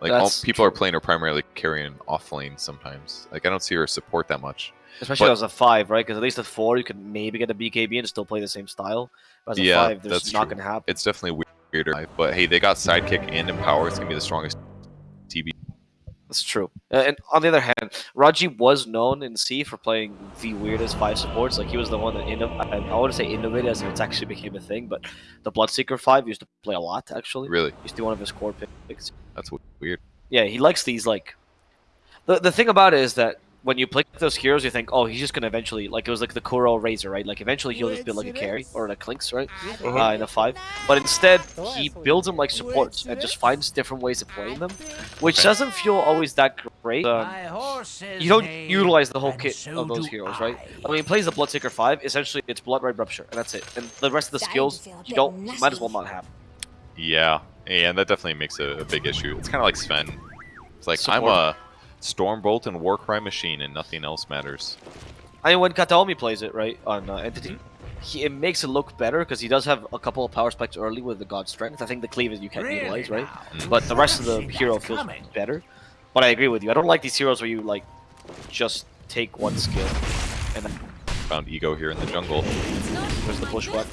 Like all people are playing her primarily carrying off lane sometimes. Like I don't see her support that much. Especially But- as a five, right? Because at least at four, you can maybe get a BKB and still play the same style. But as a Yeah, five, there's not true. going to happen. It's definitely weirder. But hey, they got sidekick and empower. It's gonna be the strongest TB. That's true. And on the other hand, Raji was known in C for playing the weirdest five supports. Like he was the one that inno- I, I want to say innovated as if it's actually became a thing. But the Bloodseeker five used to play a lot actually. Really, Used to be one of his core picks. that's weird. Yeah, he likes these like. The the thing about it is that when you play those heroes, you think, oh, he's just gonna eventually like it was like the Kuro Razor, right? Like eventually he'll just build like a carry or a Clinks, right? Uh, in a five. But instead, he builds them like supports and just finds different ways of playing them, which Okay. doesn't feel always that great. Um, you don't utilize the whole kit of those heroes, right? I. I mean, he plays the Bloodseeker 5, essentially it's Blood Red Rupture, and that's it. And the rest of the skills, you don't, you might as well not have. Yeah, and that definitely makes a, a big issue. It's kind of like Sven. It's like I'm Support. a Stormbolt and Warcry machine, and nothing else matters. I mean, when Kataomi plays it, right, on uh, Entity, Mm-hmm. he, it makes it look better because he does have a couple of power spikes early with the God Strength. I think the cleavage you can't Really utilize, right? now? Mm. But the rest of the hero feels coming. better. But I agree with you. I don't like these heroes where you, like, just take one skill and then Found ego here in the jungle. there's the bushwhack.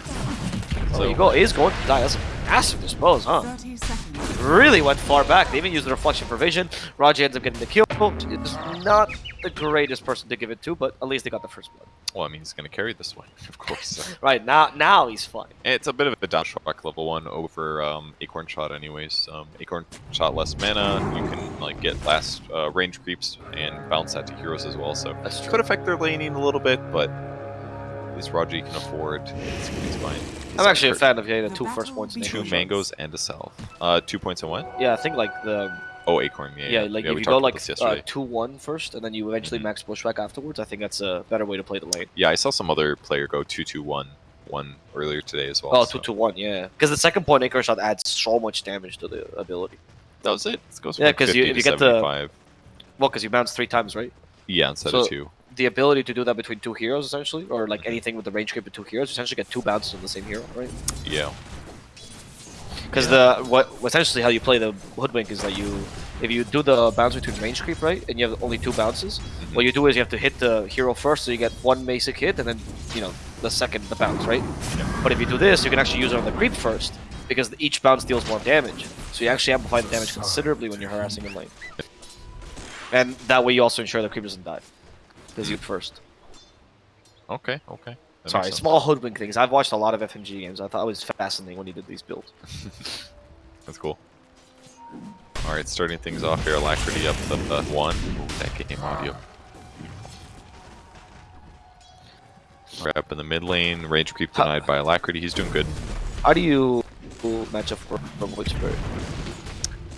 So- you go is going to die. That's a massive dispose, huh? 30 seconds. Really went far back. They even used the reflection for vision. Raji ends up getting the kill. It's not the greatest person to give it to, but at least they got the first blood. Well, I mean, he's gonna carry this one, of course. Right now, now he's fine. It's a bit of a down shock level one over um, Acorn Shot, anyways. Um, Acorn Shot less mana. You can like get last uh, range creeps and bounce that to heroes as well. So That's true. could affect their laning a little bit, but at least Raji can afford. It's, it's fine. He's I'm actually a fan of getting the two first points. Two Acorn Shot. mangoes and a salve. Uh, two points and what? Yeah, I think like the Oh, Acorn. Yeah, yeah, yeah. like yeah, if we you talked go about like this uh, yesterday. two one first, and then you eventually Mhm. max bushwhack afterwards. I think that's a better way to play the lane. Yeah, I saw some other player go two two one one earlier today as well. Oh, so- two to one, yeah. Because the second point Acorn Shot adds so much damage to the ability. That was it. It goes Yeah, from 'cause you- 50 if to you get the- 75. Well, because you bounce three times, right? yeah instead so- of two. The ability to do that between two heroes, essentially, or like anything with the range creep of two heroes, you essentially get two bounces on the same hero, right? Yeah. Because the what essentially how you play the hoodwink is that you if you do the bounce between range creep right and you have only two bounces, Mhm. what you do is you have to hit the hero first so you get one basic hit and then you know the second the bounce right. Yeah. But if you do this, you can actually use it on the creep first because each bounce deals more damage. So you actually amplify the damage considerably when you're harassing in lane. And that way you also ensure the creep doesn't die because you first. Okay. Okay. That Sorry, small hoodwink things. I've watched a lot of FMG games. I thought it was fascinating when he did these builds. That's cool. All right, starting things off here. Alacrity up the uh, one. Ooh, that game audio. Up in the mid lane, range creep How- denied by Alacrity. He's doing good. How do you match up for, for Void Spirit?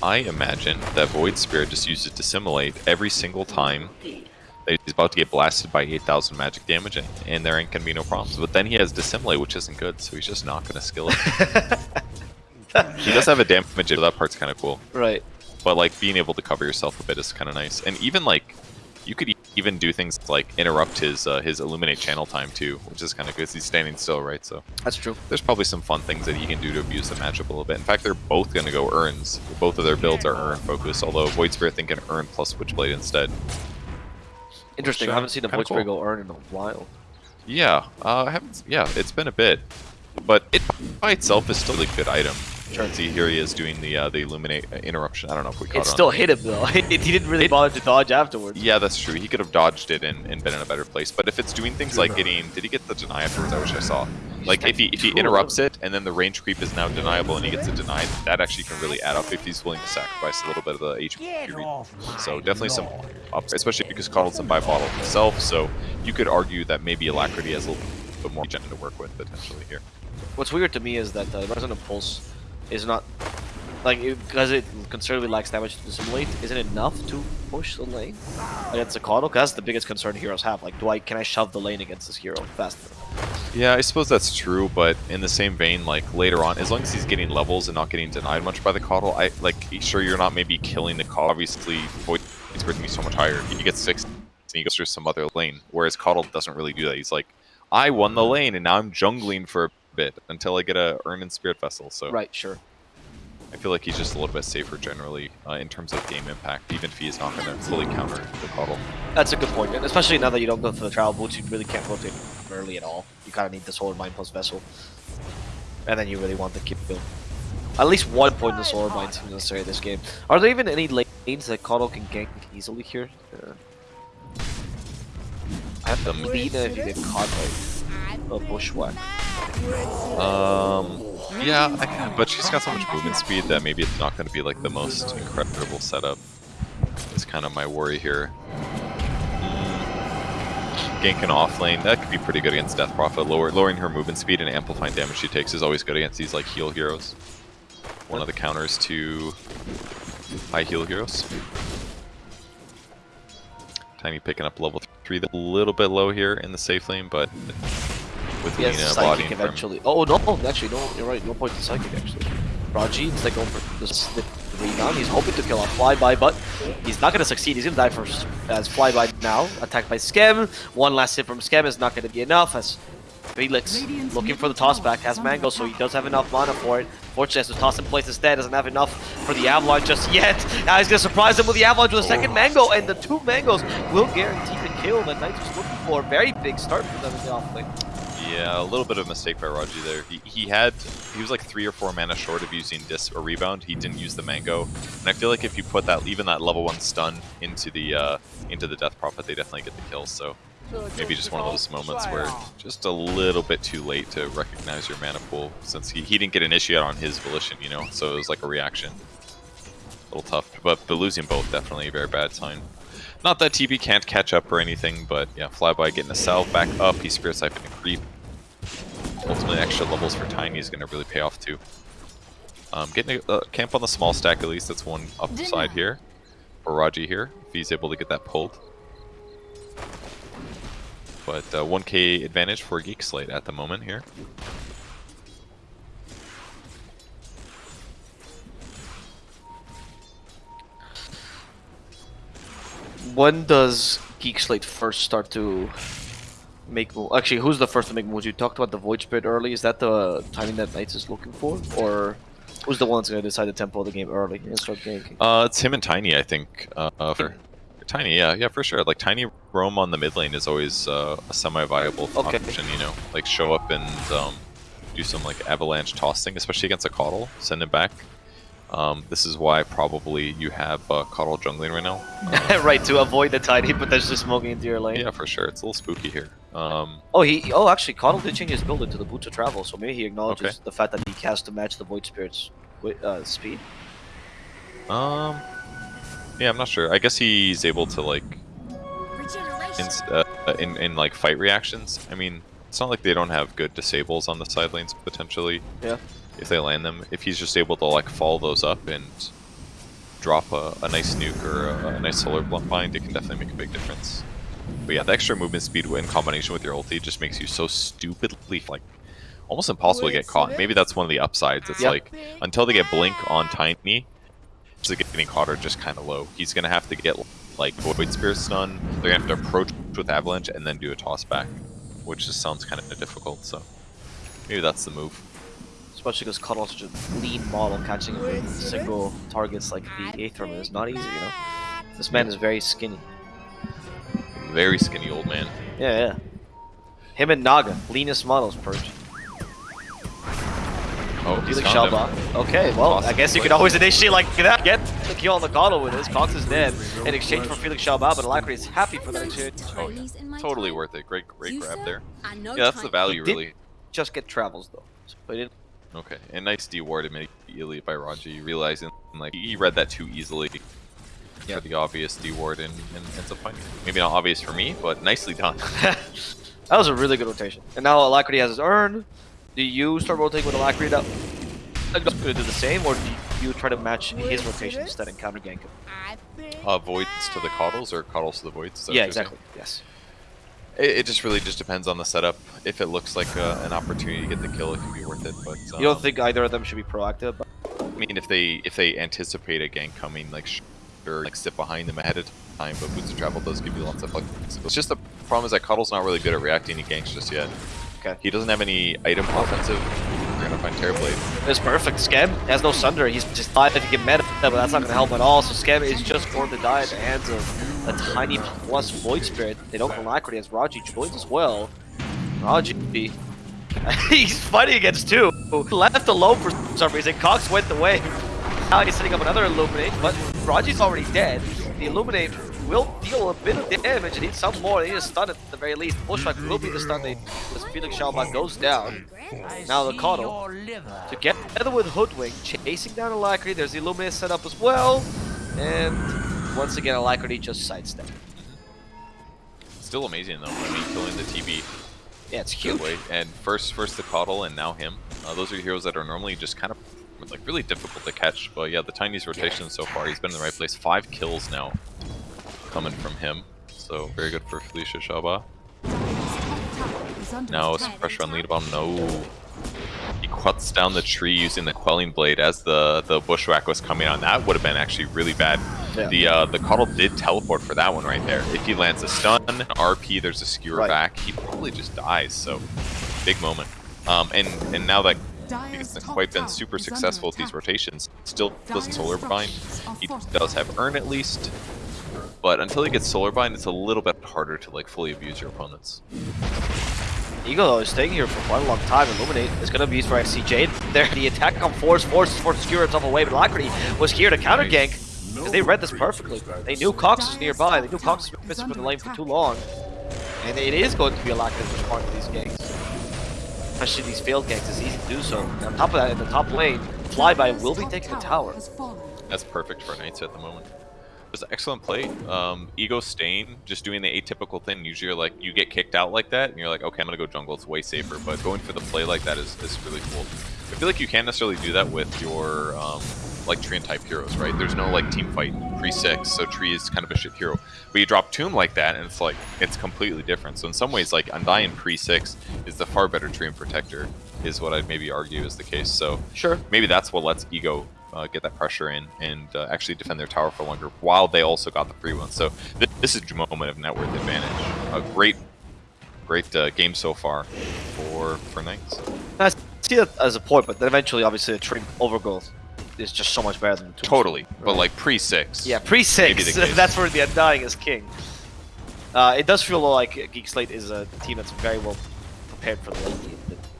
I imagine that Void Spirit just uses Dissimulate every single time that he's about to get blasted by 8,000 magic damage, and, and there ain't gonna be no problems. But then he has Dissimulate, which isn't good, so he's just not gonna skill it. he does have a damage, so that part's kind of cool. Right. But like being able to cover yourself a bit is kind of nice, and even like you could even do things like interrupt his uh, his illuminate channel time too, which is kind of good. He's standing still, right? So That's true. there's probably some fun things that he can do to abuse the matchup a little bit. In fact, they're both going to go Urns. Both of their builds are Urn focused, although Void Spirit think can Urn plus Switchblade instead. Interesting. uh, I haven't seen a kinda cool. earn in a while. Yeah, uh, I haven't. Yeah, it's been a bit, but it by itself is still a good item. Sure. See, here he is doing the uh, the illuminate uh, interruption. I don't know if we caught It on. still hit him though. he didn't really It- bother to dodge afterwards. Yeah, that's true. He could have dodged it and, and been in a better place. But if it's doing things like getting, did he get the deny afterwards? I wish I saw. Like if he if he interrupts it and then the range creep is now deniable and he gets it denied, that actually can really add up if he's willing to sacrifice a little bit of the HP. Get read. off my So definitely some lawn. up, especially because Coddle's buy bottle himself. So you could argue that maybe Alacrity has a little bit more gen to work with potentially here. What's weird to me is that uh, Resonant Pulse is not like because it considerably lacks damage to dissimulate. Isn't enough to push the lane against the Coddle? 'Cause that's the biggest concern heroes have. Like, do I can I shove the lane against this hero faster? Yeah, I suppose that's true, but in the same vein, like later on, as long as he's getting levels and not getting denied much by the Coddle, I like sure you're not maybe killing the Coddle. Obviously, Void Spirit's going to be so much higher. He gets six, and he goes through some other lane. Whereas Coddle doesn't really do that. He's like, I won the lane, and now I'm jungling for a bit until I get a Earn and Spirit Vessel. So Right. Sure. I feel like he's just a little bit safer generally uh, in terms of game impact, even if he is not going to fully counter the Coddle. That's a good point, and especially now that you don't go for the travel boots, you really can't rotate early at all. You kind of need the Solar Bind plus Vessel, and then you really want the keep build. At least one point in the Solar Bind seems necessary this game. Are there even any lanes that Coddle can gank easily here? Uh, I have to beat it if you get caught by a bushwhack. Um, yeah, I but she's got so much movement speed that maybe it's not going to be like the most incredible setup. It's kind of my worry here. Mm, Ganking off lane, that could be pretty good against Death Prophet. Lower, lowering her movement speed and amplifying damage she takes is always good against these like heal heroes. One of the counters to high heal heroes. Tiny picking up level 3, a little bit low here in the safe lane, but with He has Lina Psychic bodying eventually. Oh no, actually no, you're right, no point to Psychic actually. Raji instead going for the snip rebound. He's hoping to kill off Flyby, but he's not going to succeed. He's going to die first. As Flyby now, attacked by Skem. One last hit from Skem is not going to be enough as Felix looking for the toss back, has Mango, so he does have enough mana for it. Fortunately, has to toss in place instead, doesn't have enough for the Avalanche just yet. Now he's going to surprise him with the Avalanche with a second oh, Mango, and the two Mangoes will guarantee the kill that Knights was looking for. Very big start for them in the offlane. Yeah, a little bit of a mistake by Raji there. He, he had, he was like three or four mana short of using this or rebound. He didn't use the mango, and I feel like if you put that, even that level one stun into the uh, into the Death Prophet, they definitely get the kill. So maybe just one of those moments where just a little bit too late to recognize your mana pool, since he, he didn't get an initiate on his volition, you know. So it was like a reaction. A little tough, but but losing both definitely a very bad sign. Not that TB can't catch up or anything, but yeah, Flyby getting a salve back up, he Spirit Siphon and Creep. Ultimately, extra levels for Tiny is going to really pay off too. Um, getting a uh, camp on the small stack at least, that's one upside here. For Raji here, if he's able to get that pulled. But uh, 1k advantage for Geek Slate at the moment here. When does Geek Slate first start to make? Actually, who's the first to make moves? You talked about the Void Spirit early. Is that the timing that Knights is looking for? Or who's the one that's going to decide the tempo of the game early and start ganking? Uh, it's him and Tiny, I think. Uh, for Tiny, yeah, yeah, for sure. Like Tiny roam on the mid lane is always uh, a semi-viable Okay. option. You know, like show up and um, do some like avalanche tossing, especially against a Coddle. Send it back. Um, this is why probably you have uh, Coddle jungling right now. Uh, right, to avoid the Tiny potentially smoking into your lane. yeah, for sure. It's a little spooky here. Um, Oh, he. Oh, actually, Coddle did change his build into the Boots of Travel, so maybe he acknowledges Okay. the fact that he has to match the Void Spirit's uh, speed. um, yeah, I'm not sure. I guess he's able to like in, uh, in in like fight reactions. I mean, it's not like they don't have good disables on the side lanes potentially. Yeah. If they land them, if he's just able to like follow those up and drop a, a nice nuke or a, a nice solar blunt bind, it can definitely make a big difference. But yeah, the extra movement speed in combination with your ulti just makes you so stupidly like almost impossible to get caught. Maybe that's one of the upsides. It's Yeah. like until they get blink on Tiny, just getting caught are just kind of low. He's gonna have to get like Void Spirit stun. They're gonna have to approach with Avalanche and then do a toss back, which just sounds kind of difficult. So maybe that's the move. Especially because Cuddle's such a lean model, catching him with single targets like the Aether Remnant is not easy, you know? This man is very skinny. Very skinny old man. Yeah, yeah. Him and Naga, leanest models, Purge. Oh, he's Felix found him. Shalba. Okay, well, I guess you play. could always initiate like that. Get the kill on the Coddle with this. Cox is dead in exchange for Felix Shalba, but Alacrity is happy for that exchange. Oh, yeah. Totally worth it. Great, great grab there. Yeah, that's the value, really. Just get travels though. So he didn't Okay, and nice D-ward immediately by Raji, realizing like he read that too easily. Yeah. For the obvious D-ward and, and ends up finding it. Maybe not obvious for me, but nicely done. that was a really good rotation. And now Alacrity has his urn. Do you start rotating with Alacrity that going to do the same, or do you try to match his rotation instead and counter gank him? uh, voids to the coddles or coddles to the voids? Is Yeah, you're saying? exactly. Yes. It, it just really just depends on the setup. If it looks like uh, an opportunity to get the kill, it can be worth it. But um, You don't think either of them should be proactive? I mean, if they if they anticipate a gank coming, like sure, like sit behind them ahead of time. But boots of travel does give you lots of flexibility. It's just the problem is that Cuddle's not really good at reacting to ganks just yet. Okay. He doesn't have any item offensive. We're gonna find Terrorblade. It's perfect. Scam has no Sunder. He's just died if he get meta, but that's not going to help at all. So Scam is just going to die at the hands of a tiny plus Void Spirit. They don't Alacrity as Raji joins as well. Raji, he's fighting against two. Left alone for some reason. Cox went away. Now he's setting up another Illuminate, but Raji's already dead. The Illuminate will deal a bit of damage and need some more. They need a stun at the very least. Bushwhack will be the stun they as Felix Shalba goes down. Now the Coddle, to get together with Hoodwink, chasing down Alacrity. There's the Illuminate set up as well. And once again, Alacrity just sidestep. Still amazing though. I mean, killing the TB Yeah, it's huge. And first, first the Coddle, and now him. Uh, those are heroes that are normally just kind of like really difficult to catch. But yeah, the Tiny's rotation so far, he's been in the right place. Five kills now coming from him. So very good for Felicia Shaba. Now some pressure on lead bomb. No. He cuts down the tree using the quelling blade as the the bushwhack was coming on. That would have been actually really bad. Yeah. The uh, the Coddle did teleport for that one right there. If he lands a stun, RP, there's a skewer Right. back, he probably just dies. So big moment. Um, and and now that he hasn't quite been super successful with these rotations, still doesn't solar bind. He does have earn at least, but until he gets solar bind, it's a little bit harder to like fully abuse your opponents. Eagle though is staying here for quite a long time. Illuminate is going to be used for XCJ. There, the attack on force forces for to skewer itself away, but Alacrity was here to counter gank because they read this perfectly. They knew Cox was nearby. They knew Cox was missing from the lane for too long, and it is going to be Alacrity to respond to these ganks. Especially these failed ganks, it's easy to do so. And on top of that, in the top lane, Flyby will be taking the tower. That's perfect for Knights at the moment. It's an excellent play. Um, Ego Stain, just doing the atypical thing. Usually, you're like, you get kicked out like that, and you're like, okay, I'm gonna go jungle. It's way safer. But going for the play like that is, is really cool. I feel like you can't necessarily do that with your um, like Treant type heroes, right? There's no like team fight pre six, so Tree is kind of a shit hero. But you drop Tomb like that, and it's like it's completely different. So in some ways, like Undying pre six is the far better Treant protector, is what I'd maybe argue is the case. So Sure. maybe that's what lets Ego uh, get that pressure in and uh, actually defend their tower for longer while they also got the free one. So th this is a moment of net worth advantage. A great, great uh, game so far for for Knights. I see that as a point, but then eventually, obviously, the Trim Overgrowth is just so much better than Tombstone. Totally, but like pre six. Yeah, pre six. That's where the Undying is king. Uh, it does feel like Geek Slate is a team that's very well prepared for the late game.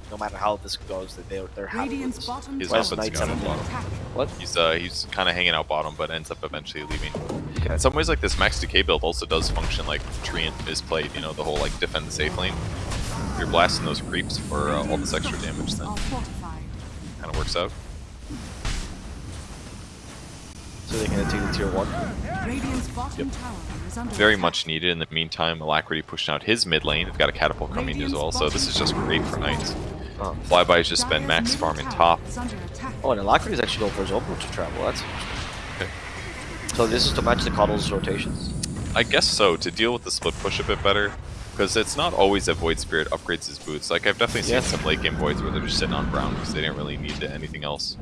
That No matter how this goes, that they're they're happy with Radiant's this. bottom His tower offense Knights got have him a bottom. What? He's uh he's kind of hanging out bottom, but ends up eventually leaving. Okay. In some ways, like this Max Decay build also does function like Treant is played. You know, the whole like defend the safe lane. If you're blasting those creeps for uh, all this extra damage, then kind of works out. So they can take the tier one. Radiant's bottom tower is under very much needed. In the meantime, Alacrity pushing out his mid lane. They've got a catapult coming as well, so this is just great for Knights. Oh, Flyby's just spend Dire's max farming top. is under attack. oh and Alacrity is actually going for his own route to travel. That's Okay. so. This is to match the Coddle's rotations. I guess so, to deal with the split push a bit better. Because it's not always that Void Spirit upgrades his boots. Like, I've definitely seen Yeah. some late game Voids where they're just sitting on brown because they didn't really need anything else.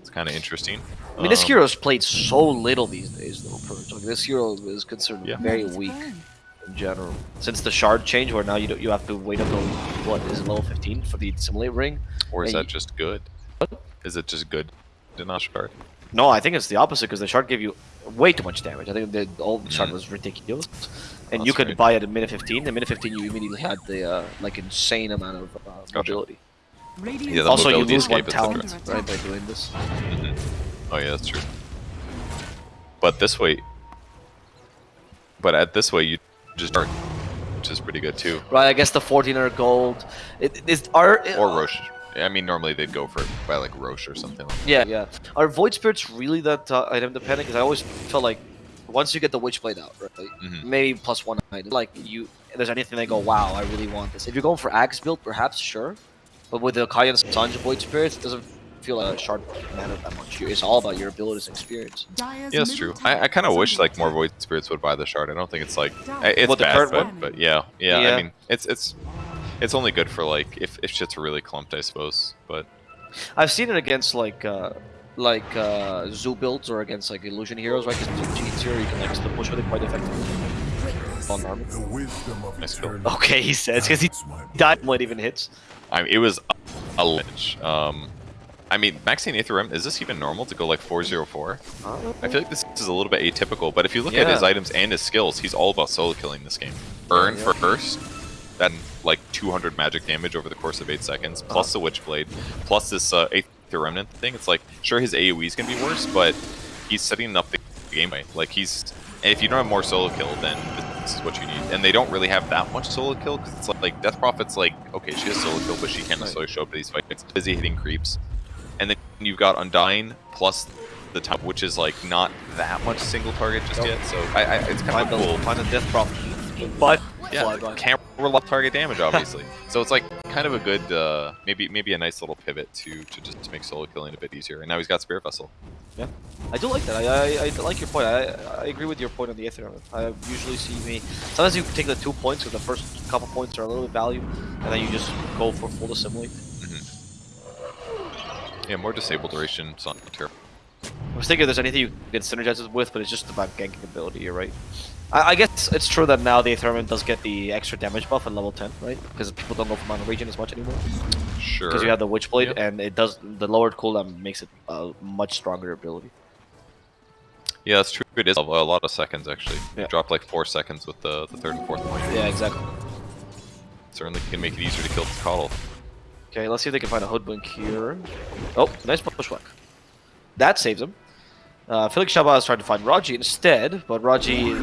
It's kind of interesting. I mean, this Um, hero's played so little these days, though. Purge. Like this hero is considered Yeah. very weak burn. In general. Since the shard change, where now you don't, you have to wait until what is it level 15 for the simulate ring. Or is and that just good? Is it just good? Did not shard. No, I think it's the opposite because the shard gave you way too much damage. I think the old shard Mm. was ridiculous, and That's you could right. buy it at minute 15. At minute 15, you immediately had the uh, like insane amount of uh, mobility. Radiant's Yeah, the Also, you lose one escape, talent right by doing this. Mhm. Oh yeah, that's true. But this way, but at this way you just start, which is pretty good too. Right, I guess the 1400 gold. It is our Or Rosh. I mean, normally they'd go for it by like Rosh or something. Like Yeah, yeah. Are void spirits really that uh, item dependent? Because I always felt like once you get the witchblade out, right, Mhm. maybe plus one item. Like you, if there's anything they go, wow, I really want this. If you're going for axe build, perhaps sure, but with the Kaya and Sange void spirits, it doesn't feel like a shard matter that much. It's all about your abilities and experience. Dire's Yeah, that's true. I, I kind of wish like more attack. Void Spirits would buy the shard. I don't think it's like it's Well, the bad, but, but yeah, yeah, Yeah. I mean, it's it's it's only good for like if if shit's really clumped, I suppose. But I've seen it against like uh, like uh, zoo builds or against like illusion heroes, right? Because cheats here, you can like split push with it quite effectively. On armor. The wisdom of Nice kill. Okay, he says because he guides my died when it even hits. I mean, it was a lich. Um, I mean, maxing Aether Remnant, is this even normal to go like 404? I feel like this is a little bit atypical, but if you look at his items and his skills, he's all about solo killing this game. Burn yeah. first, then like 200 magic damage over the course of 8 seconds, plus the Witchblade, plus this uh, Aether Remnant thing. It's like, sure, his AoE is going to be worse, but he's setting up the gameplay. Like, he's. And if you don't have more solo kill, then this is what you need. And they don't really have that much solo kill, because it's like, like, Death Prophet's like, okay, she has solo kill, but she can't necessarily show up to these fights. It's busy hitting creeps. And then you've got Undying plus the top, which is like not that much single target just Nope. yet. So I, I it's kind Find of cool. find the death prop. But Yeah, fly by. can't rely on target damage, obviously. so it's like kind of a good, uh, maybe maybe a nice little pivot to to just to make solo killing a bit easier. And now he's got Spirit Vessel. Yeah, I do like that. I, I, I like your point. I, I agree with your point on the Aether. I usually see me. Sometimes you take the two points, or the first couple points are a little bit value, and then you just go for full assimilate. Yeah, more disable duration. It's not. I was thinking if there's anything you can synergize it with, but it's just about ganking ability. You're right. I, I guess it's true that now the Aether Remnant does get the extra damage buff at level 10, right? Because people don't go for Mono Region as much anymore. Sure. Because you have the Witchblade, Yep. and it does the lowered cooldown makes it a much stronger ability. Yeah, that's true. It is a lot of seconds actually. Yeah. Dropped like four seconds with the the third and fourth point. Yeah, exactly. Certainly can make it easier to kill this Coddle. Okay, let's see if they can find a hoodwink here. Oh, nice pushback. That saves him. Uh, Felix is trying to find Raji instead, but Raji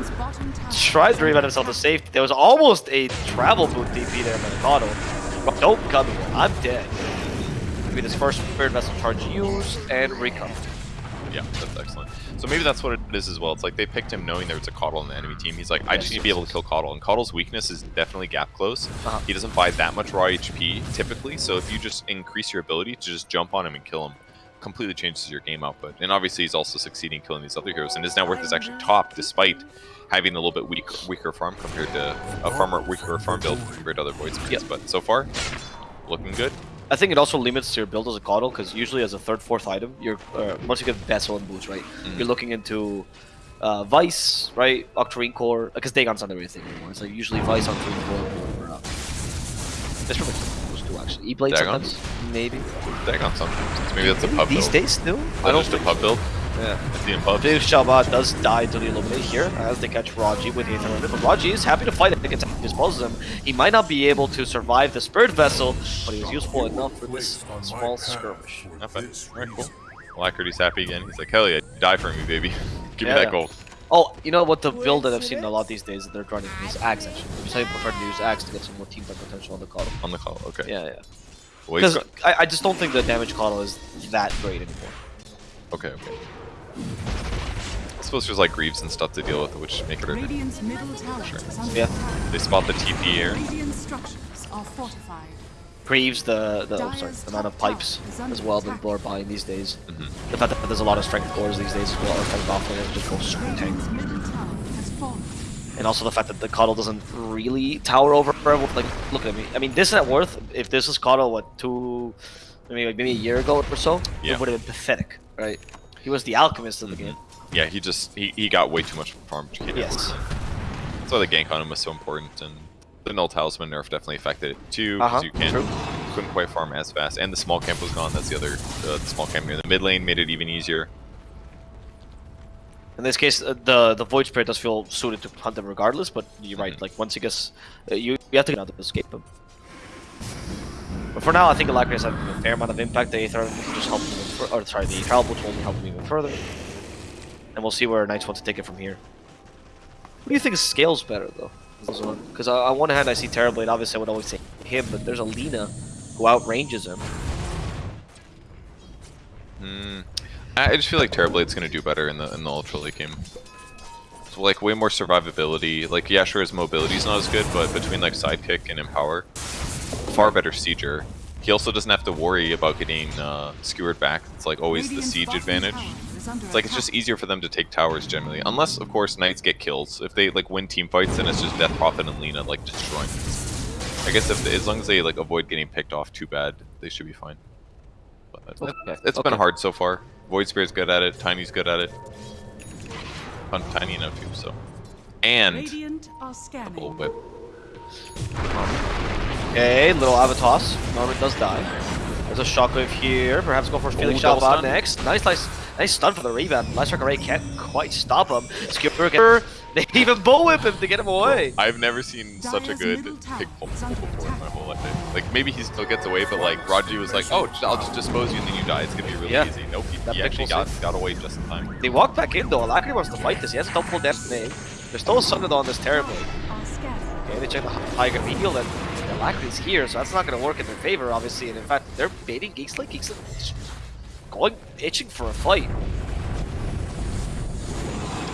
tried to under himself to safety. There was almost a travel boot DP there by Mikado. Don't come. I'm dead. With his first Spirit Vessel charge used and recover. Yeah, that's excellent. So maybe that's what it is as well. It's like they picked him knowing there was a Coddle in the enemy team. He's like, I just Yes, need to be able to kill Coddle. And Coddle's weakness is definitely gap close. Uh-huh. He doesn't buy that much raw HP typically. So if you just increase your ability to just jump on him and kill him, completely changes your game output. And obviously he's also succeeding killing these other heroes. And his net worth is actually top despite having a little bit weak, weaker farm compared to a farmer weaker farm build compared to other void spirits. Yep. But so far, looking good. I think it also limits your build as a Coddle, because usually as a third, fourth item, you're uh, once you get Vessel and Boots, right? Mm-hmm. You're looking into uh, Vyse, right? Octarine Core, because Dagon's not everything anymore. It's like usually Vyse, Octarine Core, or uh, that's much those two actually. E-Blade sometimes, maybe. Dagon sometimes. Maybe that's a pub These build. days still? I don't just a pub build. Yeah. It's the pub. Felix does die to the Illuminate here as they catch Raji with the Aether but Raji is happy to fight against. Disposes him. He might not be able to survive the Spirit Vessel, but he was useful enough for this small skirmish. Not bad. Alright, cool. Alacrity's happy again. He's like, hell yeah, die for me, baby. Give Yeah. me that gold. Oh, you know what the build that I've seen a lot these days that they're running is Axe actually. I'm prefer to use Axe to get some more team fight potential on the Coddle. On the call, okay. Yeah, yeah. Because I, I just don't think the damage Coddle is that great anymore. okay, okay. I suppose there's like Greaves and stuff to deal with, which make it harder. Radiant's middle tower Sure. Yeah. They spot the TP here. Radiant structures are fortified. Greaves the, the oh, sorry, the amount of pipes tower is under as well that attack. people are buying these days. Mhm. The fact that there's a lot of strength cores these days as well are kind of awful and just go straight tank. Radiant's middle tower has fallen. And also the fact that the Coddle doesn't really tower over everyone. Like, look at me. I mean, this net worth, if this was Coddle, what, two, maybe, like maybe a year ago or so, Yeah. it would have been pathetic, right? He was the alchemist of the game. Yeah, he just he, he got way too much farm. he Yes. That's why the gank on him was so important, and the null talisman nerf definitely affected it too, because Uh-huh, you can't true. couldn't quite farm as fast, and the small camp was gone. That's the other uh, the small camp near the mid lane made it even easier. In this case, uh, the the Void Spirit does feel suited to hunt them regardless, but you're right, Mhm. like, once he gets, uh, you, you have to get out to escape him. But for now, I think Alacrity has had a fair amount of impact. The Aether just help him, even fur- or sorry, the Travel Boots will only help him even further. And we'll see where Knights want to take it from here. Who do you think scales better, though? Because on one hand, I see Terrorblade, obviously I would always say him, but there's a Lina who outranges him. Hmm. I just feel like Terrorblade's gonna do better in the in the ultra late game. So like way more survivability. Like yeah, sure his mobility's not as good, but between like sidekick and empower, far better sieger. He also doesn't have to worry about getting uh, skewered back. It's like always the siege advantage. tower is It's like it's just easier for them to take towers generally, unless of course knights get kills. If they like win team fights, then it's just Death Prophet and Lina like destroying. things. I guess if as long as they like avoid getting picked off too bad, they should be fine. But Okay, it's been hard so far. Void Spirit's good at it. Tiny's good at it. Fun Tiny enough too. So, and Radiant are a little scanning. bit. Okay, little Avatos. Norman does die. There's a shockwave here. Perhaps go for Felix double Shalva stun. next. Nice, nice, nice stun for the rebound. Last Array can't quite stop him. Skewer, get- they even bullwhip him to get him away. I've never seen such a good middle pick pull is under before in my whole life. Like maybe he still gets away, but like Raji was like, "Oh, I'll just dispose you and then you die. It's gonna be really Yeah. easy." Nope, he, That he pick actually pull got got away just in time. They walk back in though. Alacrity wants to fight this. He has a double death name. There's still a Sundered on this terribly. Are scattered. Okay, they check the high gonna heal and Alacrity's here, so that's not gonna work in their favor, obviously. And in fact, they're baiting. Geek Slate is going itching for a fight.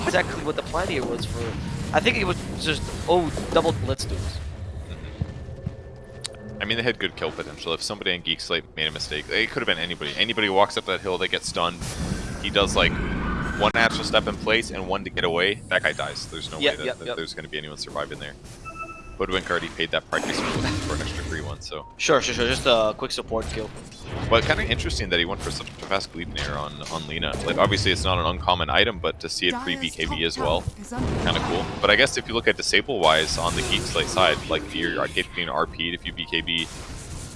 Exactly what the plan here was for. I think it was just oh double let's do this. Mm-hmm. I mean, they had good kill potential. If somebody in Geek Slate made a mistake, it could have been anybody. Anybody walks up that hill, they get stunned. He does like one natural step in place and one to get away. That guy dies. There's no Yep, way that, yep, that yep. there's going to be anyone surviving there. Hoodwink already paid that price for, for an extra free one, so. Sure, sure, sure. Just a quick support kill. But kind of interesting that he went for such a fast leap nair on, on Lina. Like, obviously it's not an uncommon item, but to see it Dire's pre-BKB as well, tower is under kind of cool. But I guess if you look at disable-wise on the Geek Slate side, like if you're getting RP'd, if you BKB,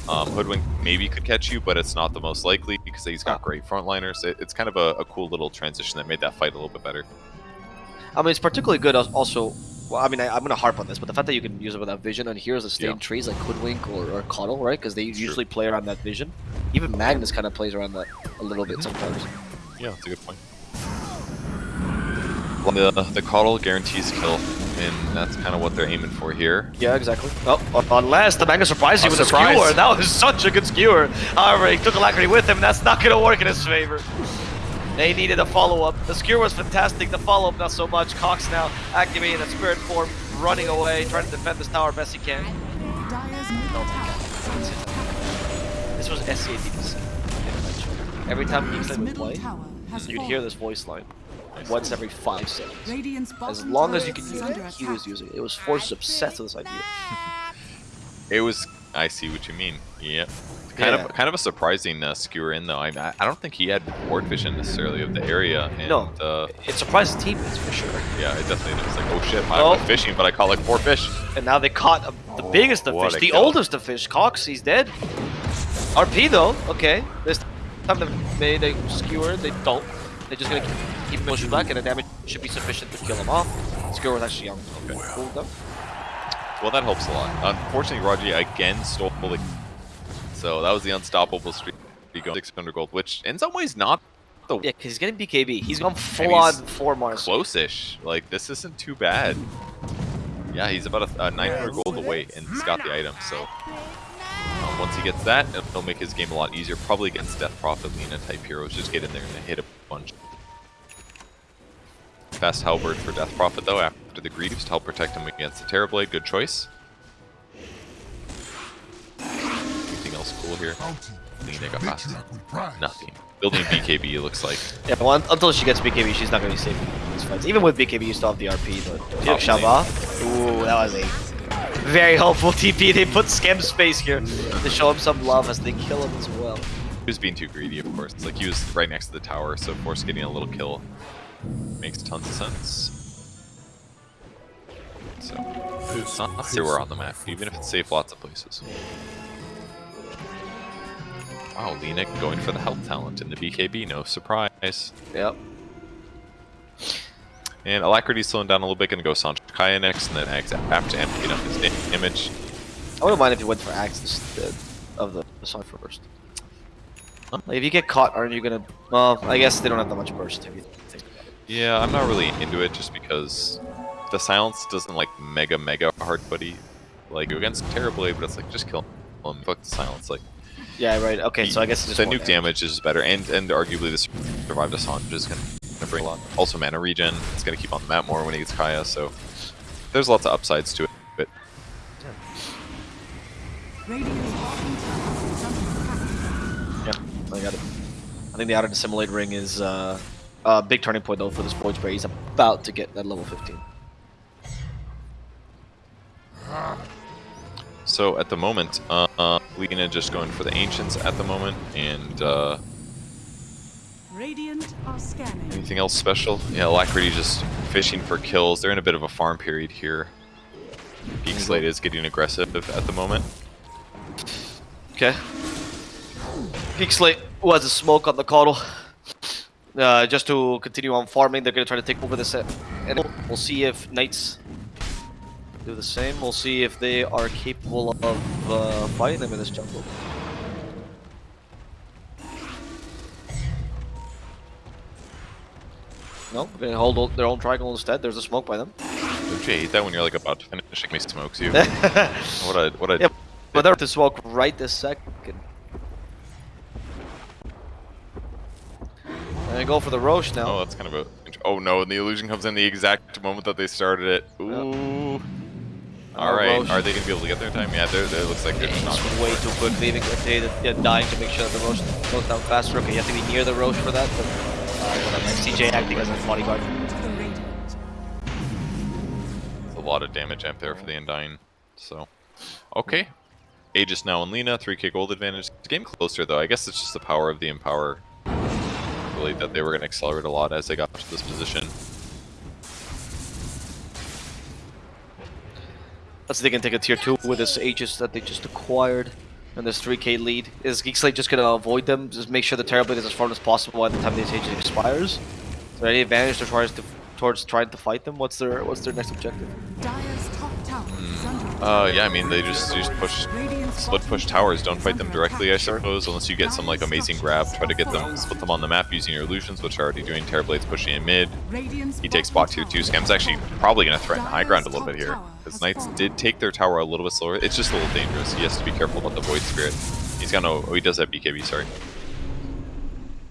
um, Hoodwink maybe could catch you, but it's not the most likely because he's got great frontliners. It, it's kind of a, a cool little transition that made that fight a little bit better. I mean, it's particularly good also. Well, I mean, I, I'm gonna harp on this, but the fact that you can use it without vision, and here's the same Yeah. trees like Hoodwink or, or Coddle, right? Because they True. usually play around that vision. Even Magnus kind of plays around that a little bit mm-hmm. sometimes. Yeah, that's a good point. Well, The, the Coddle guarantees kill, and that's kind of what they're aiming for here. Yeah, exactly. Oh, oh unless the Magnus surprised you with a skewer. That was such a good skewer. However, he took Alacrity with him. That's not gonna work in his favor. They needed a follow-up. The skewer was fantastic. The follow-up, not so much. Cox now activating a spirit form, running away, trying to defend this tower best he can. Dire's middle tower is under attack. This was SCADDC. Every time Dire's Geekside would play, tower you'd hear this voice line once every five seconds. As long as you could is use it, he was using it. It was Force obsessed with this idea. It was. I see what you mean. Yep. Kind Yeah. of, kind of a surprising uh, skewer in though. I, I don't think he had board vision necessarily of the area. And, No. Uh, It surprised his teammates for sure. yeah, it definitely was like, oh shit, I Oh. went fishing, but I caught like four fish. And now they caught uh, the Oh, biggest of fish, the kill. oldest of fish. Cox, he's dead. RP though, okay. This time they made a skewer, they don't. They're just gonna keep, keep pushing back, and the damage should be sufficient to kill him off. Skewer was actually on okay. cool though. Well, that helps a lot. Unfortunately, Raji again stole the. So that was the unstoppable streak. He got 600 gold, which in some ways not the Yeah, because he's getting BKB. He's gone full on four Mars. close-ish. Like this isn't too bad. Yeah, he's about a, a 900 gold away, and he's got the item. So um, once he gets that, it'll make his game a lot easier. Probably against Death Prophet, Lina type heroes. Just get in there and hit a bunch. Fast Halberd for Death Prophet though after the Greaves to help protect him against the Terrorblade. Good choice. Anything else cool here? Lina got fast. Nothing. Building BKB looks like. Yeah, well, until she gets BKB, she's not gonna be safe in these fights. Even with BKB, you still have the RP, but Felix Probably. Shava. Ooh, that was a very helpful TP. They put Scam Space here to show him some love as they kill him as well. He was being too greedy, of course. It's like he was right next to the tower, so of course getting a little kill makes tons of sense. So it's not everywhere on the map, even if it's safe lots of places. Wow, Lina going for the health talent in the BKB, no surprise. Yep. And Alacrity's slowing down a little bit, gonna go Sancho Kaya next, and then Axe after emptying up his da- damage. I wouldn't mind if you went for Axe instead of the, the song first. Like, if you get caught, aren't you gonna... Well, I guess they don't have that much burst if you it. Yeah, I'm not really into it just because the silence doesn't like mega mega hard buddy like against Terrorblade, but it's like just kill him, fuck the silence. Like Yeah, right. Okay, so I guess it's just the nuke damage is better, and and arguably this survived Assange is gonna, gonna bring a lot. Also mana regen, it's gonna keep on the map more when he gets Kaya, so there's lots of upsides to it. But Radiant's bottom tower is under attack. Yeah, I got it. I think the outer dissimulate ring is uh, a big turning point though for this Void Spirit. He's about to get that level 15. so at the moment, uh, uh, Lina just going for the ancients at the moment, and uh, Radiant are scanning. Anything else special? Yeah, Alacrity just fishing for kills. They're in a bit of a farm period here. Geek Slate is getting aggressive at the moment. Okay. Geek Slate was a smoke on the Coddle. Uh, just to continue on farming, they're gonna try to take over this set. And we'll see if Knights do the same. We'll see if they are capable of uh, fighting them in this jungle. No, they're gonna hold their own triangle instead. There's a smoke by them. Don't you hate that when you're like about to finish, makes smokes you? what a what a Yep. But they're to smoke right this second. And go for the Rosh now. Oh, that's kind of a. Oh no! And the illusion comes in the exact moment that they started it. Ooh. All Uh, right. Rosh. Are they gonna be able to get there in time? Yeah, they're, looks like they're just not. It's way too quick, leaving they're dying to make sure that the Rosh goes down faster. Okay, you have to be near the Rosh for that, but uh. CJ acting as a bodyguard. To a lot of damage amp there for the Undying. So, okay. Aegis now and Lina, 3k gold advantage. It's getting closer though. I guess it's just the power of the Empower. Really, that they were going to accelerate a lot as they got to this position. Let's see if they can take a tier 2 with this Aegis that they just acquired. And this 3k lead. Is Geek Slate just gonna avoid them? Just make sure the Terrorblade is as far as possible by the time this Aegis expires? Is there any advantage towards, to, towards trying to fight them? What's their What's their next objective? Dyer's top tower is under attack. Uh, yeah, I mean, they just, just push, Radiant's split push towers. Don't fight them directly, I suppose, unless you get some like amazing grab. Try to get them, split them on the map using your illusions, which are already doing. Terrorblade's pushing in mid. He takes spot tier tower 2. Scam's actually probably going to threaten high ground a little bit here. Because Knights did take their tower a little bit slower. It's just a little dangerous. He has to be careful about the Void Spirit. He's got no... Oh, he does have BKB, sorry.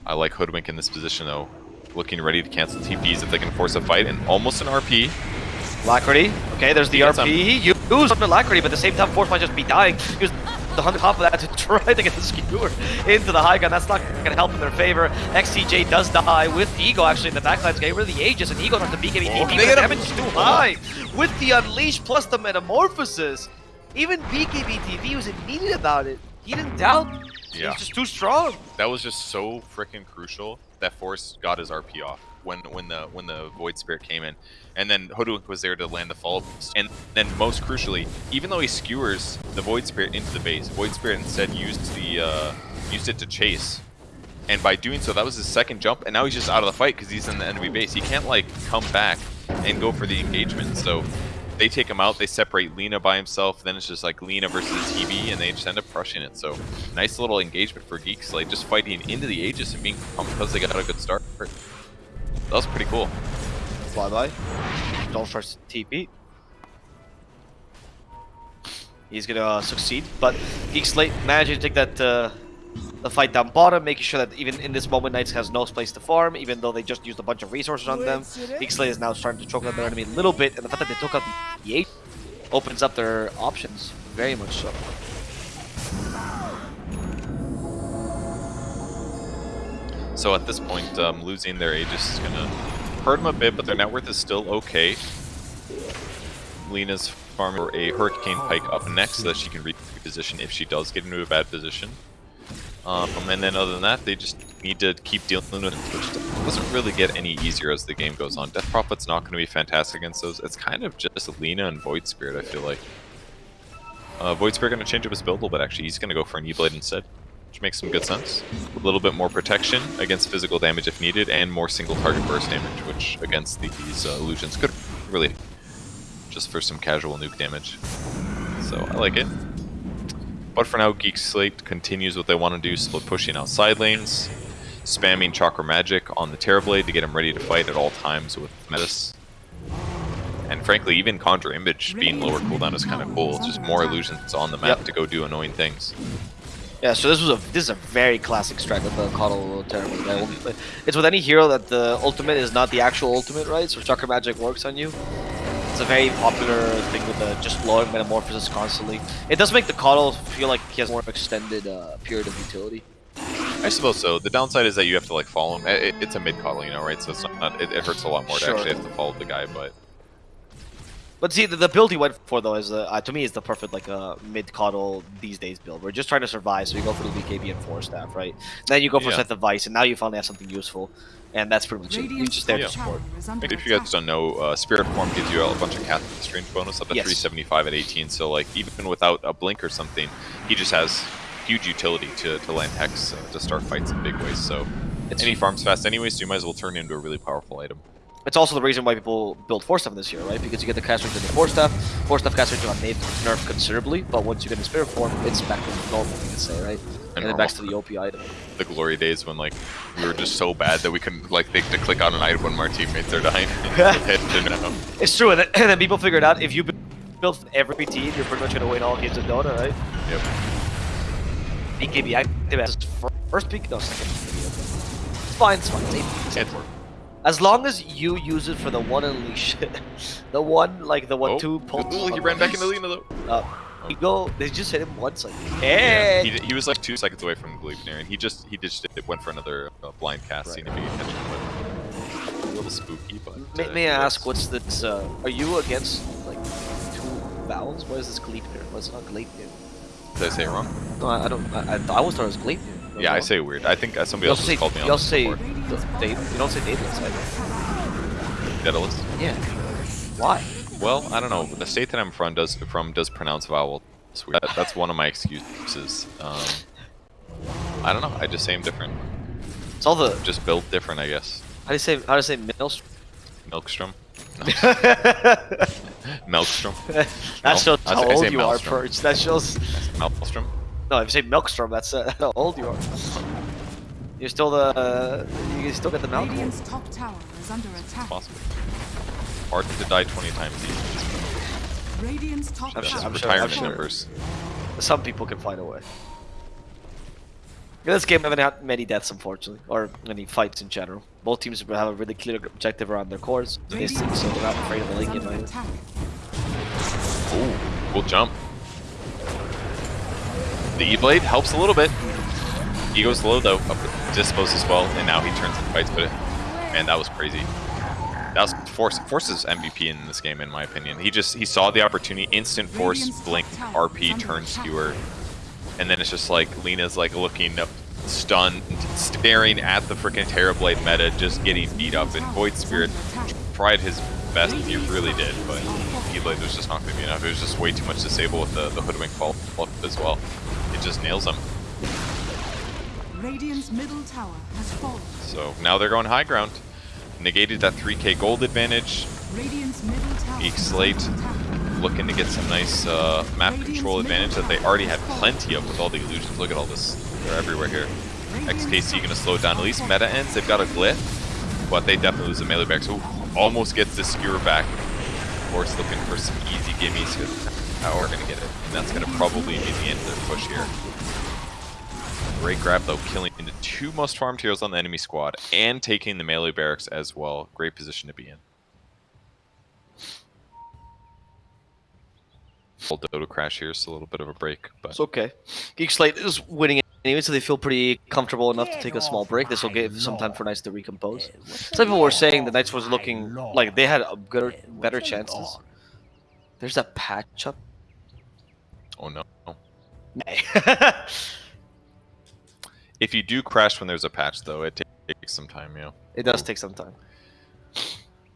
I like Hoodwink in this position, though. Looking ready to cancel TPs if they can force a fight. And almost an RP. Alacrity. Okay, there's the He RP. He used Alacrity, but at the same time, Force might just be dying. Use the on top of that to try to get the skewer into the high gun. That's not going to help in their favor. XTJ does die with Ego actually in the backlines. Getting rid of the Aegis, and Ego tries to BKB Oh, the damage is too high. With the Unleash plus the Metamorphosis, even BKB TB was immediate about it. He didn't doubt. Yeah. He's just too strong. That was just so freaking crucial that Force got his RP off when when the when the Void Spirit came in, and then Hoodwink was there to land the follow. And then most crucially, even though he skewers the Void Spirit into the base, Void Spirit instead used the uh, used it to chase. And by doing so, that was his second jump, and now he's just out of the fight because he's in the enemy base. He can't like come back and go for the engagement. So they take him out. They separate Lina by himself. Then it's just like Lina versus TB, and they just end up crushing it. So nice little engagement for Geeks, like just fighting into the Aegis and being pumped because they got a good start. That was pretty cool. Flyby. Don't starts TP. He's gonna uh, succeed, but Geek Slate managing to take that uh, the fight down bottom, making sure that even in this moment, Knights has no place to farm, even though they just used a bunch of resources on them. Geek Slate is now starting to choke out their enemy a little bit, and the fact that they took out the, the eight opens up their options very much so. So at this point, um, losing their Aegis is gonna hurt them a bit, but their net worth is still okay. Lina's farming for a Hurricane Pike up next so that she can reposition if she does get into a bad position. Um, and then other than that, they just need to keep dealing with it, which doesn't really get any easier as the game goes on. Death Prophet's not going to be fantastic against those. It's kind of just Lina and Void Spirit, I feel like. Uh, Void Spirit going to change up his build a little bit, actually. He's going to go for an E-Blade instead, which makes some good sense. A little bit more protection against physical damage if needed, and more single target burst damage, which against these uh, illusions could really just for some casual nuke damage. So I like it. But for now, Geek Slate continues what they want to do, split pushing out side lanes, spamming Chakra Magic on the Terrorblade to get him ready to fight at all times with Metis. And frankly, even Conjure Image being lower cooldown is kind of cool. It's just more illusions on the map Yep. to go do annoying things. Yeah, so this was a this is a very classic strat with the Coddle. Right? Only- It's with any hero that the ultimate is not the actual ultimate, right? So Chakra Magic works on you. It's a very popular thing with the just blowing Metamorphosis constantly. It does make the Coddle feel like he has more extended uh, period of utility. I suppose so. The downside is that you have to like follow him. It, it's a mid coddle, you know, right? So it's not. It, it hurts a lot more Sure. to actually have to follow the guy. But But see, the, the build he went for though is uh, uh, to me is the perfect like uh, mid coddle these days build. We're just trying to survive, so you go for the BKB and Force Staff, right? Then you go for Yeah. Set the Vice, and now you finally have something useful, and that's pretty much it. You're just there Yeah. to support. tower is if you guys don't know, uh, Spirit Form gives you a bunch of cast range bonus up to Yes. 375 at 18. So like even without a blink or something, he just has huge utility to, to land Hex uh, to start fights in big ways. So It's- any he farms fast anyways, so you might as well turn it into a really powerful item. It's also the reason why people build Force Staff this year, right? Because you get the cast range in the Force Staff. Force Staff cast range on Nate nerfed considerably, but once you get in Spirit form, it's back to normal, you can say, right? And, then back to the OP item. The glory days when like we were just so bad that we couldn't like think to click on an item when our teammates are dying. Hit to no. It's true, and then, and then people figured out if you bu- build every team, you're pretty much going to win all games of Dota, right? Yep. BKB active as fir- first pick, no, second. It's fine, it's fine. It's it's As long as you use it for the one unleash, the one like the one Oh, two pulse. ooh, he ran back into Lina though. Uh, he go. They just hit him once. Like, Yeah, he, he was like two seconds away from Gleipnir, and he just he just did, went for another uh, blind cast, Right. seeing if he could catch him. A little spooky, but. May, uh, may I ask, what's this? Uh, are you against like two vowels? What is this Gleipnir? What's not Gleipnir? Did I say it wrong? No, I, I don't. I, I, I always thought it was Gleipnir. Yeah, I say weird. I think uh, somebody else say. called me on this say. before. the- Dave, you don't say Daedalus either. Daedalus. Yeah. Why? Well, I don't know. The state that I'm from does from does pronounce vowel. That, that's one of my excuses. Um, I don't know. I just say them different. It's all the. Just built different, I guess. How do you say? How do you say Maelstrom? Milkstrom. Melkstrom. that No, shows how I old you are, Maelstrom. Perch. That shows. Maelstrom. No, if you say Milkstrom, that's uh, how old you are. You're still the. Uh, you still get the Malcolm. Radiant's top tower is under attack. Possible. Hard to die 20 times each. Radiant's top I'm tower I'm sure- I'm retirement sure. numbers. Some people can find a way. In this game, I haven't had many deaths, unfortunately, or any fights in general. Both teams have a really clear objective around their cores, so they're not afraid of the link is in my attack. Ooh, cool jump. The E-Blade helps a little bit. He goes low though, up with Dispose as well, and now he turns and fights, but it, man, that was crazy. That was Force. Force's MVP in this game, in my opinion. He just he saw the opportunity, instant Force, blink, top tower is RP, turn skewer, and then it's just like Lina's like looking up, stunned, staring at the freaking Terrorblade meta, just getting beat up, and Void Spirit tried his best, he really did, but E-Blade was just not going to be enough. It was just way too much disable with the, the Hoodwink fall as well. It just nails them. Radiant's middle tower has fallen. So now they're going high ground. Negated that 3k gold advantage. Radiant's middle tower Geek Slate. Looking to get some nice uh, map control advantage that they already had plenty of with all the illusions. Look at all this. They're everywhere here. XKC going to slow it down. At least meta ends. They've got a glyph, but they definitely lose the melee back. So almost gets the skewer back. Of course, looking for some easy gimmies. How are going to get it? And that's going to probably be the end of their push here. Great grab though, killing into two most farmed heroes on the enemy squad and taking the melee barracks as well. Great position to be in. Dota crash here, so a little bit of a break, but It's okay. Geek Slate is winning anyway, so they feel pretty comfortable enough to take a small break. This will give some time for Knights to recompose. Some people were saying the Knights was looking like they had a good, better chances. There's that patch up. Oh no. Nay. If you do crash when there's a patch though, it takes some time, you know. it does take some time.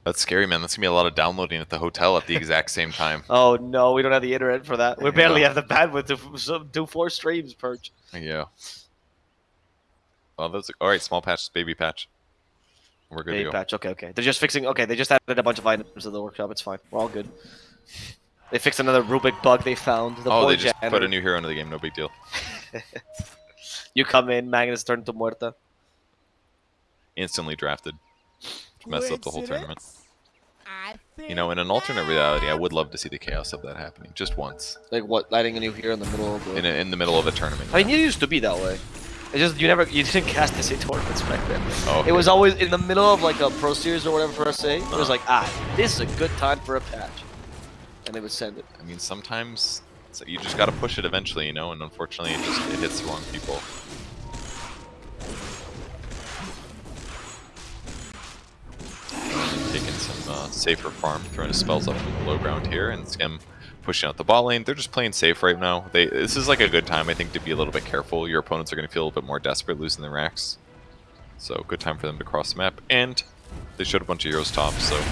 That's scary, man. That's gonna be a lot of downloading at the hotel at the exact same time. Oh no, we don't have the internet for that. We Yeah. barely have the bandwidth to do four streams, Perch. Yeah. Well, that's all right. Small patch, baby patch. We're good Baby to go. patch. Okay, okay. They're just fixing. Okay, they just added a bunch of items to the workshop. It's fine. We're all good. They fixed another Rubik bug they found. The Oh, poor they just janitor. put a new hero into the game. No big deal. You come in, Magnus turned to Muerta. Instantly drafted. Mess up the whole tournament. You know, in an alternate reality, I would love to see the chaos of that happening just once Like what? Lighting a new hero in the middle of the. in, a, in the middle of a tournament. I mean, you used to be that way. It just you never you didn't cast this in tournaments back then. Oh, It was always in the middle of like a pro series or whatever for SA. It was Uh-huh. like ah, this is a good time for a patch, and they would send it. I mean, sometimes so you just got to push it eventually, you know. And unfortunately, it just it hits the wrong people. Taking some uh, safer farm, throwing his spells up from the low ground here, and Skim pushing out the bot lane. They're just playing safe right now. They this is like a good time, I think, to be a little bit careful. Your opponents are to feel a little bit more desperate losing their racks, so good time for them to cross the map. And they showed a bunch of heroes top, so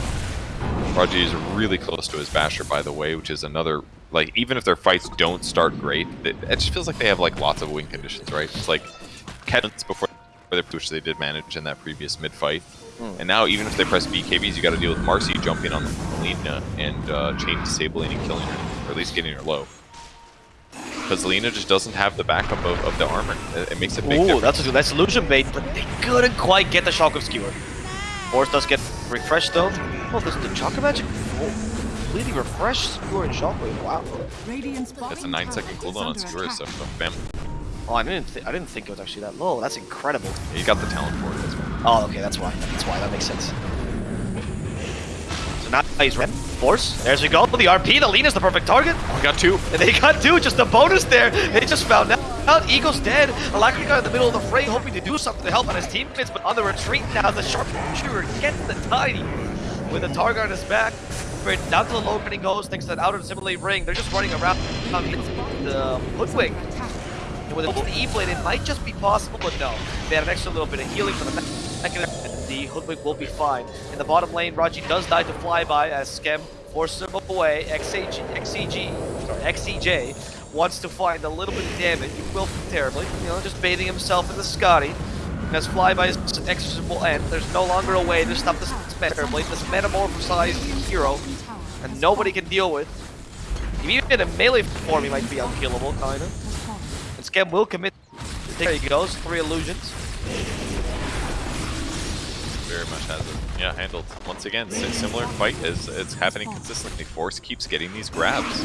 Raji is really close to his Basher, by the way, which is another like even if their fights don't start great, it, it just feels like they have like lots of win conditions, right? It's like Kedans before they which they did manage in that previous mid fight. And now even if they press BKBs, you got to deal with Marci jumping on Lina and uh, chain disabling and killing her, or at least getting her low. Because Lina just doesn't have the backup of, of the armor. It, it makes a big Ooh, difference. that's a that's illusion bait, but they couldn't quite get the shock of skewer. Force does get refreshed though. Oh, this the chakra magic oh, completely refreshed skewer and shockwave. Wow. That's a bottom 9 tower second is cooldown on under Skewer, so bam. Oh, I didn't th I didn't think it was actually that low. That's incredible. You got the talent for it as well. Oh, okay, that's why. That's why. That makes sense. So now he's red. Force. There's we go. The RP. The lean is the perfect target. Oh, we got two. And they got two, just a bonus there. They just found out. Eagle's dead. Alacrity got in the middle of the fray, hoping to do something to help out his teammates, but on the retreat now, the sharpshooter gets the tiny. With the target on his back, down to the low and he goes, thanks to that outer simulate ring. They're just running around on the hoodwink. And with E blade—it might just be possible, but no. They had an extra little bit of healing for the second. The hoodwink will be fine. In the bottom lane, Raji does die to flyby as Skem forces him away. XAG, XCG, sorry, XCJ wants to find a little bit of damage. He will terribly, you know, just bathing himself in the Skadi. And as flyby's exorcism will end, there's no longer a way to stop this Terrorblade, this metamorphosized hero, and nobody can deal with. Even in a melee form, he might be unkillable, kinda. And Skem will commit. There he goes, three illusions. Very much has it. Yeah, handled. Once again, similar fight as it's happening consistently. Force keeps getting these grabs.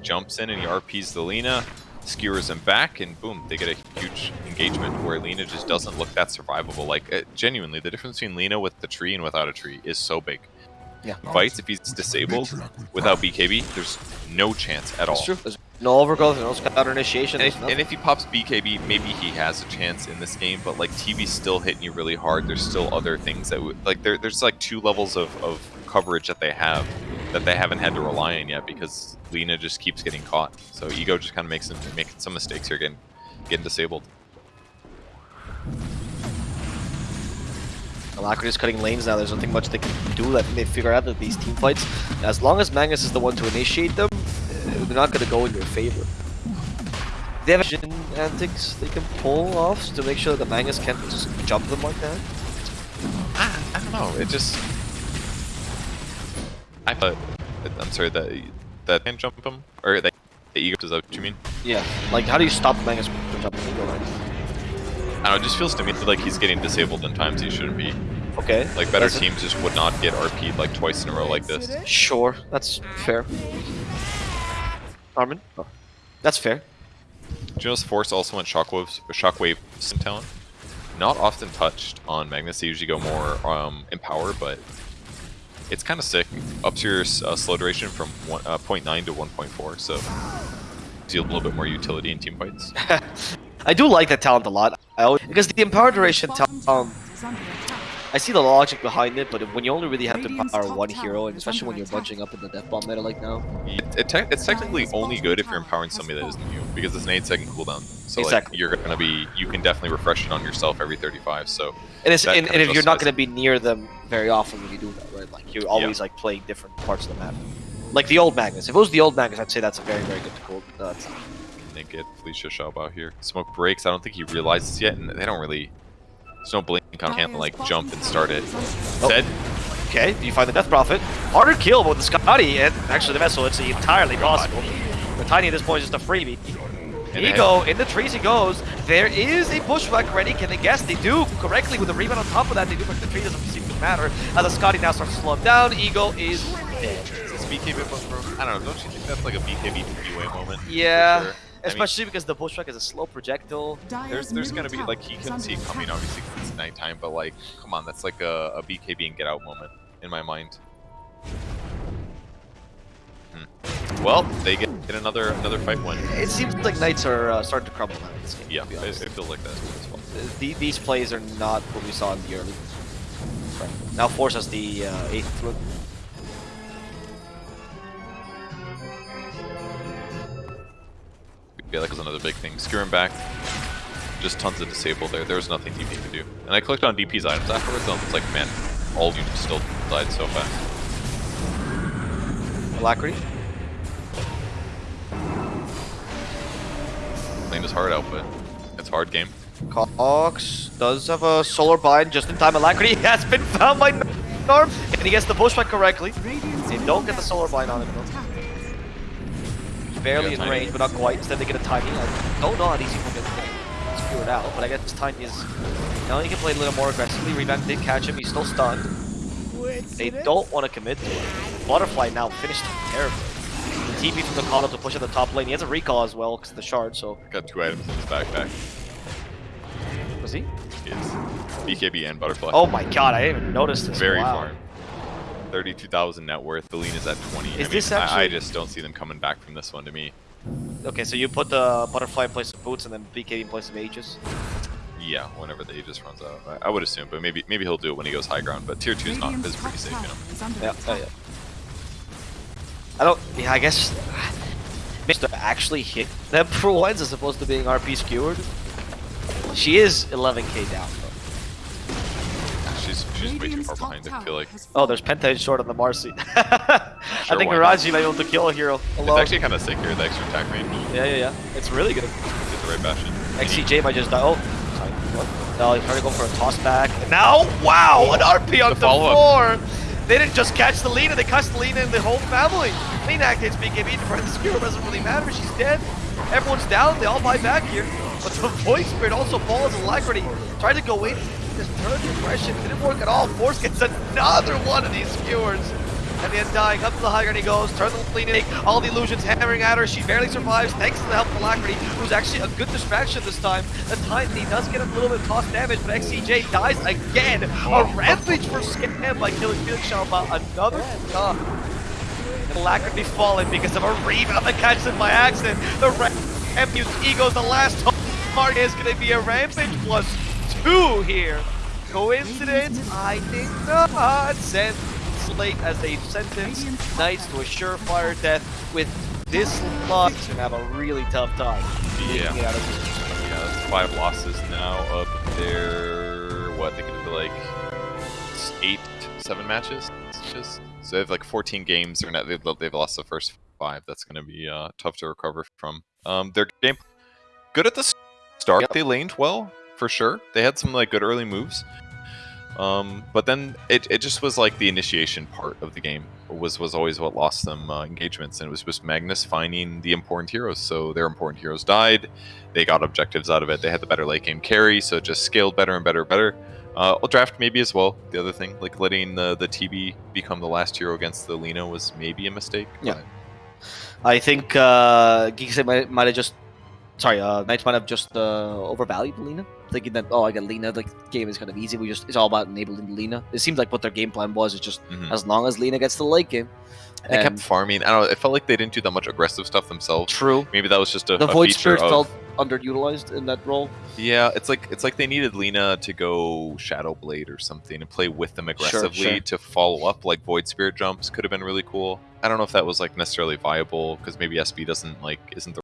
He jumps in and he RPs the Lina, skewers him back, and boom, they get a huge engagement where Lina just doesn't look that survivable. Like, uh, genuinely, the difference between Lina with the tree and without a tree is so big. Yeah. Fights, if he's disabled without BKB, there's no chance at all. That's true. There's no overgrowth, no counter initiation. And if, and if he pops BKB, maybe he has a chance in this game, but like TB's still hitting you really hard. There's still other things that would like there, there's like two levels of, of coverage that they have that they haven't had to rely on yet because Lina just keeps getting caught. So Ego just kind of makes him making some mistakes here, getting getting disabled. Alacrity is cutting lanes now. There's nothing much they can do. I think they figure out that these team fights, as long as Magnus is the one to initiate them, uh, they're not going to go in your favor. They have vision antics they can pull off to make sure that Magnus can't just jump them like that. I, I don't know. It just I thought I'm sorry that that can jump him or that the Ego is that what you mean? Yeah, like how do you stop Magnus from jumping Eagle line? I don't know. It just feels to me like he's getting disabled in times he shouldn't be. Okay. Like better That's- teams just would not get RP'd like twice in a row like this. Sure, that's fair. Armin? Oh. That's fair. Juno's Force also went Shockwave, Shockwave Sim talent. Not often touched on Magnus. They usually go more um, Empower, but it's kind of sick. Ups your uh, slow duration from one, uh, 0.9 to 1.4, so deal a little bit more utility in team fights. I do like that talent a lot. I always, because the empower duration talent, um, I see the logic behind it, but when you only really have to power one hero, and especially when you're bunching up in the death bomb meta like now. It, it te- it's technically only good if you're empowering somebody that isn't you, because it's an 8 second cooldown. So Exactly. like, you're gonna be, you can definitely refresh it on yourself every 35. So And, it's, and, and if you're not going to be near them very often when you do that, right? Like you're always like playing different parts of the map. Like the old Magnus. If it was the old Magnus, I'd say that's a very, very good cool. Uh, talent. they get Felicia Schaub out here. Smoke breaks. I don't think he realizes yet, and they don't really. There's no blink on can't like jump and start it. Oh. Dead. Okay, you find the Death Prophet. Harder kill, with the Skadi and actually the Vessel, it's entirely possible. The Tiny at this point is just a freebie. And Ego, in the trees he goes. There is a Bushwhack ready. Can they guess? They do correctly with the rebound on top of that. They do, but the tree doesn't seem to matter. As the Skadi now starts to slow him down, Ego is dead. Is this BKB? I don't know. Don't you think that's like a BKB three-way moment? Yeah, sure? I mean, especially because the Bushwhack is a slow projectile. there's there's gonna be like he can't see it coming obviously 'cause it's nighttime, but like come on, that's like a, a BKB and get out moment in my mind. Hmm. Well, they get, get another another fight win. It seems like Knights are uh, starting to crumble now in this game. Yeah, to be it, it feels like that as well. Uh, the- these plays are not what we saw in the early. Right. Now Force has the uh, eighth the big thing. Skewer him back. Just tons of disable there. There's nothing DP could do. And I clicked on DP's items afterwards, and it's like, man, all units still died so fast. Alacrity? Playing his hard output. It's hard game. Cox does have a solar bind just in time. Alacrity has been found by Norm, and he gets the Bushwhack correctly. They don't get the solar bind on him. though attack. He's barely in range, but not quite. Instead, they get a tiny. I don't know how these people get skewered out, but I guess tiny is. Now he can play a little more aggressively. Revamp did catch him. He's still stunned. They don't want to commit to it. Butterfly now finished terribly. The TP from the call up to push at the top lane. He has a recall as well because of the shard. So Got two items in his backpack. was he? He is BKB and Butterfly. Oh my god! I didn't even notice this. Very wow. farm. 32,000 net worth. The lean is at 20. I Is mean, this I- I, just don't see them coming back from this one to me. Okay, so you put the butterfly in place of boots and then BK in place of Aegis. Yeah, whenever the Aegis runs out. I, I would assume, but maybe maybe he'll do it when he goes high ground. But tier 2 is not Radiant's is pretty top safe, tower you know. Yeah, oh yeah. I don't. Yeah, I guess. Mr. actually hit them for once as opposed to being RP skewered. She is 11k down though. She's she's way too far behind. I feel like Oh, there's Penta short on the Marci. I think why not? Miraji might be able to kill a hero alone. it's actually kind of sick here. The extra attack range. Yeah, yeah, yeah. It's really good. Get the right bastion. XCJ might just die. Oh, sorry. What? No, he's trying to go for a toss back. And now, wow, oh, an RP on The the, floor. They didn't just catch the Lina, they catch the Lina and the whole family. Lina activates BKB to prevent the skewer, doesn't really matter. She's dead. Everyone's down. They all buy back here. But the Void Spirit also falls alacrity. Tried to go in. Turned the aggression. Didn't work at all. Force gets another one of these skewers. And then dying up to the high ground he goes, turn the lean all the illusions hammering at her, she barely survives thanks to the help of Alacrity, who's actually a good distraction this time. The he does get a little bit of toss damage, but XCJ dies again. A oh. rampage for Scam by killing Felix Shalma another time. And Alacrity falling because of a rebound that catches him by accident. The Rampage Ego's the last target is gonna be a Rampage plus two here. Coincidence? I think not. Sent late as they sentence Knights to a surefire death with this lot and have a really tough time Yeah. it out of. Yeah, that's five losses now up there. What they can do like eight, seven matches. It's just so they have like 14 games. They're not, they've, they've lost the first five. That's going to be uh, tough to recover from. Um, their game good at the start. Yep. They laned well for sure. They had some like good early moves. Um, but then it, it just was like the initiation part of the game was was always what lost them uh, engagements, and it was just Magnus finding the important heroes. So their important heroes died. They got objectives out of it. They had the better late game carry, so it just scaled better and better and better. Uh, well, draft maybe as well. The other thing, like letting the the TB become the last hero against the Lina was maybe a mistake. Yeah. but- I think uh, Geeksy might, might have just, sorry, uh, Knights might have just uh, overvalued Lina, thinking that oh, I got Lina, the game is kind of easy. We just it's all about enabling Lina. It seems like what their game plan was is just Mhm. as long as Lina gets to the late game. They kept farming. I don't know. It felt like they didn't do that much aggressive stuff themselves. true. Maybe that was just a, The a Void Spirit of. felt underutilized in that role. Yeah, it's like it's like they needed Lina to go Shadow Blade or something and play with them aggressively sure. to follow up. Like Void Spirit jumps could have been really cool. I don't know if that was like necessarily viable because maybe SB doesn't like isn't the